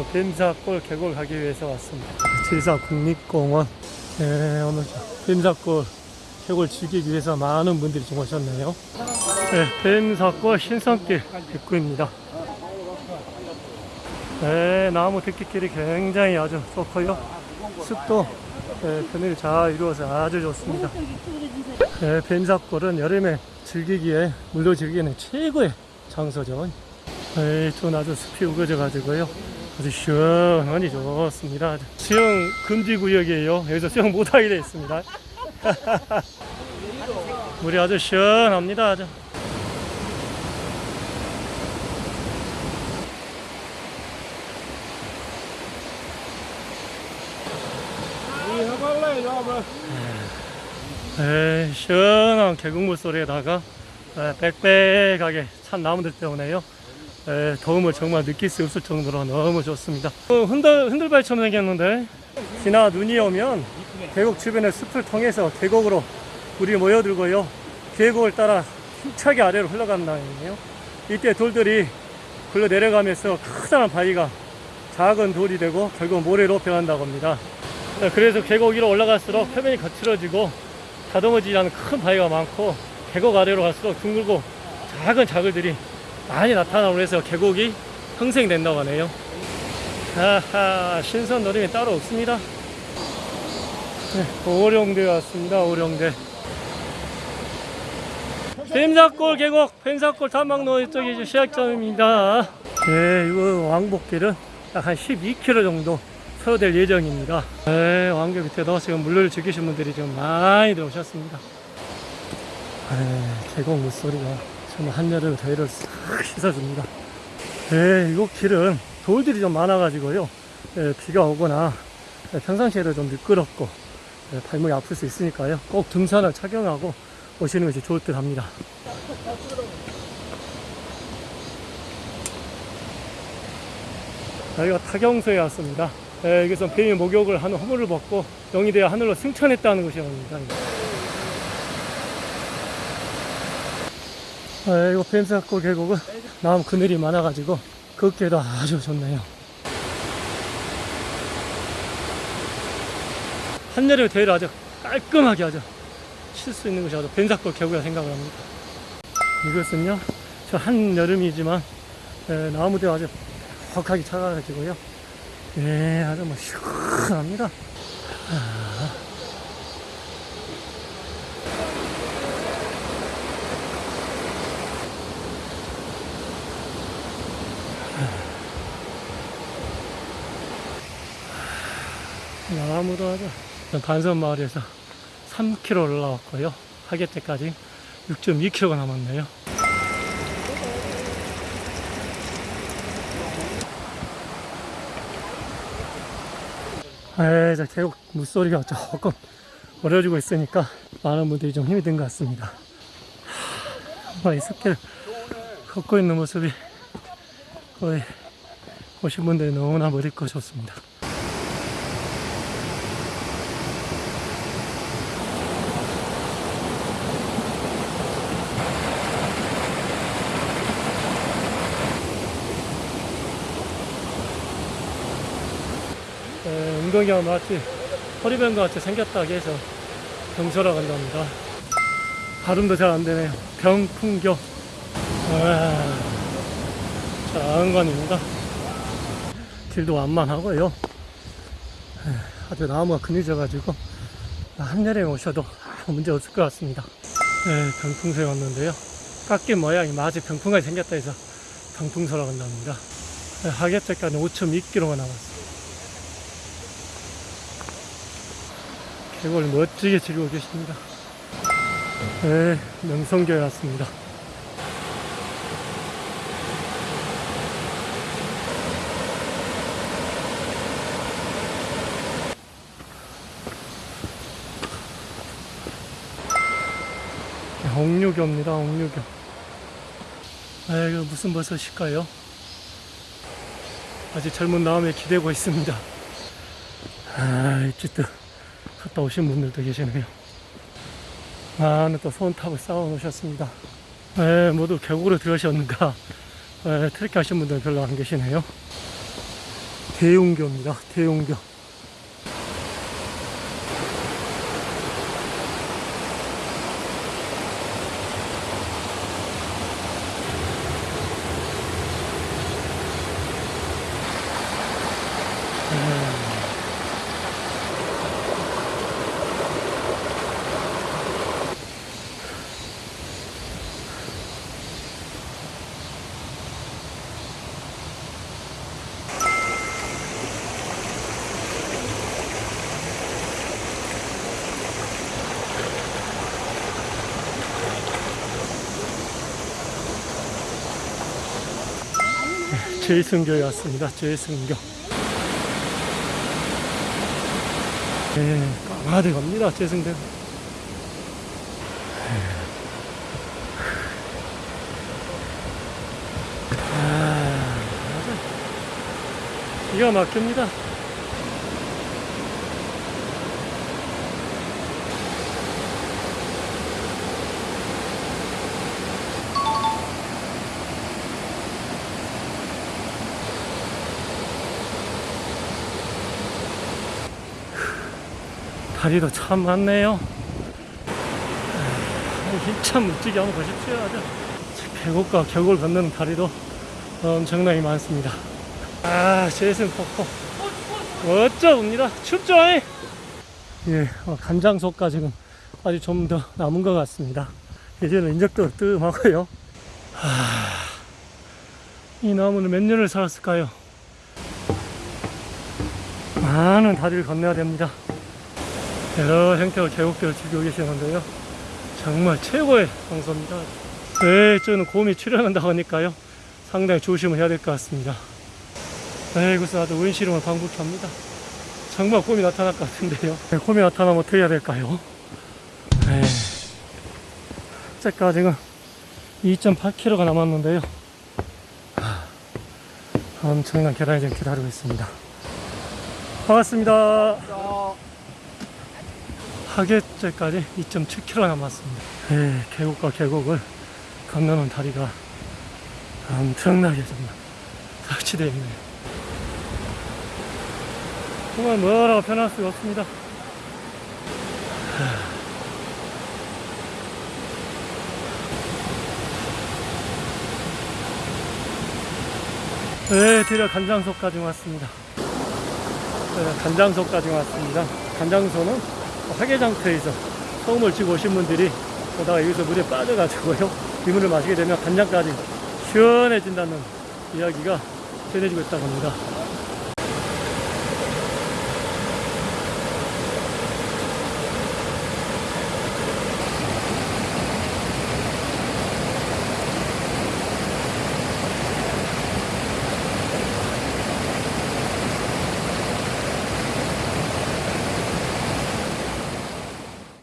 오늘 뱀사골 계곡을 가기 위해서 왔습니다. 칠사 국립공원. 네, 오늘 뱀사골 계곡을 즐기기 위해서 많은 분들이 좀 오셨네요. 네, 뱀사골 신성길 입구입니다. 네, 나무 듣기길이 굉장히 아주 좋고요. 숲도 네, 그늘이 잘 이루어서 아주 좋습니다. 네, 뱀사골은 여름에 즐기기에 물로 즐기는 최고의 장소죠. 네, 전 아주 숲이 우거져 가지고요. 아주 시원하니 좋습니다. 수영 금지 구역이에요. 여기서 수영 못하게 되어 있습니다. 물이 아주 시원합니다. 아주. 에이, 시원한 계곡물 소리에다가 에, 빽빽하게 찬 나무들 때문에요. 에, 더움을 정말 느낄 수 없을 정도로 너무 좋습니다. 어, 흔들, 흔들발처럼 생겼는데 비나 눈이 오면 계곡 주변의 숲을 통해서 계곡으로 물이 모여들고요. 계곡을 따라 힘차게 아래로 흘러간다네요. 이때 돌들이 굴러 내려가면서 커다란 바위가 작은 돌이 되고 결국 모래로 변한다고 합니다. 네, 그래서 계곡 위로 올라갈수록 표면이 거칠어지고 다듬어지지 않은 큰 바위가 많고 계곡 아래로 갈수록 둥글고 작은 자글들이 많이 나타나고 해서 계곡이 형성된다고 하네요. 하하, 신선 노림이 따로 없습니다. 네, 오령대 왔습니다. 오령대. 뱀사골 계곡, 뱀사골 탐방로 이쪽이 시작점입니다. 네, 이거 왕복길은 약 한 12km 정도 소요될 예정입니다. 네, 왕교 밑에도 지금 물을 즐기신 분들이 지금 많이 들어오셨습니다. 네, 계곡 물소리가 정말 한여름 더위를 싹 씻어줍니다. 네, 이곳 길은 돌들이 좀 많아 가지고요. 네, 비가 오거나 네, 평상시에도 좀 미끄럽고 네, 발목이 아플 수 있으니까요. 꼭 등산을 착용하고 오시는 것이 좋을 듯 합니다. 여기가 타경소에 왔습니다. 네, 여기서 뱀이 목욕을 하는 허물을 벗고 영이 되어 하늘로 승천했다는 곳이랍니다. 이거 뱀사골 계곡은 나무 그늘이 많아가지고 걷기에도 아주 좋네요. 한여름에 대회를 아주 깔끔하게 아주 칠 수 있는 것이 아주 뱀사골 계곡이라 생각을 합니다. 이것은요, 저 한여름이지만 에, 나무들 아주 퍽하게 차가가지고요. 예, 아주 뭐 시원합니다. 아. 나무도 아주 단선 마을에서 3km 올라왔고요. 하계때까지 6.2km가 남았네요. 에, 저 계곡 물소리가 조금 어려지고 있으니까 많은 분들이 좀 힘이 든 것 같습니다. 하, 이 숲길 걷고 있는 모습이 거의 오신 분들이 너무나 멋있고 좋습니다. 에, 운동이와 마치 허리병과 같이 생겼다고 해서 병소라고 한답니다. 발음도 잘 안 되네요. 병풍교. 와, 장관입니다. 길도 완만하고요. 에, 아주 나무가 그늘져가지고 한여름에 오셔도 문제 없을 것 같습니다. 네, 병풍소에 왔는데요. 깎인 모양이 마치 병풍같이 생겼다 해서 병풍소라고 한답니다. 네, 하계택까지 5.2km가 남았습니 다. 계곡을 멋지게 즐기고 계십니다. 네, 명성교에 왔습니다. 옥류교입니다, 옥류교. 아, 이거 무슨 버섯일까요? 아직 젊은 마음에 기대고 있습니다. 아, 어쨌든. 갔다 오신 분들도 계시네요. 많은 또 손탑을 쌓아 놓으셨습니다. 에, 모두 계곡으로 들어오셨는가, 에, 트레킹 하신 분들은 별로 안 계시네요. 대용교입니다. 대용교. 제이승교에 왔습니다. 제이승교. 네, 까마득 갑니다. 제이승교. 아, 기가 막힙니다. 다리도 참 많네요. 힘참 멋지게 한번 보십시오. 아주 계곡과 계곡을 건너는 다리도 엄청나게 많습니다. 아, 제이슨 폭포. 멋져 봅니다. 춥죠? 예, 어, 간장소가 지금 아직 좀 더 남은 것 같습니다. 예전에 인적도 뜨끔하고요. 하, 이 나무는 몇 년을 살았을까요? 많은 다리를 건너야 됩니다. 여러 형태의 계곡들을 즐기고 계시는데요. 정말 최고의 장소입니다. 네, 저는 곰이 출연한다고 하니까요. 상당히 조심을 해야 될 것 같습니다. 네, 이곳은 아주 원시름을 방북합니다. 정말 곰이 나타날 것 같은데요. 네, 곰이 나타나면 어떻게 해야 될까요? 네. 제가 지금 2.8km가 남았는데요. 하, 엄청난 계단이 지금 기다리고 있습니다. 반갑습니다. 하계제까지 2.7km 남았습니다. 예, 계곡과 계곡을 건너는 다리가 엄청나게 정말 설치되어 있네요. 정말 뭐라고 표현할 수가 없습니다. 네, 드디어 간장소까지 왔습니다. 네, 간장소까지 왔습니다. 간장소는 화개장터에서 소금을 쥐고 오신 분들이 오다가 여기서 물에 빠져가지고요. 이 물을 마시게 되면 간장까지 시원해진다는 이야기가 전해지고 있다고 합니다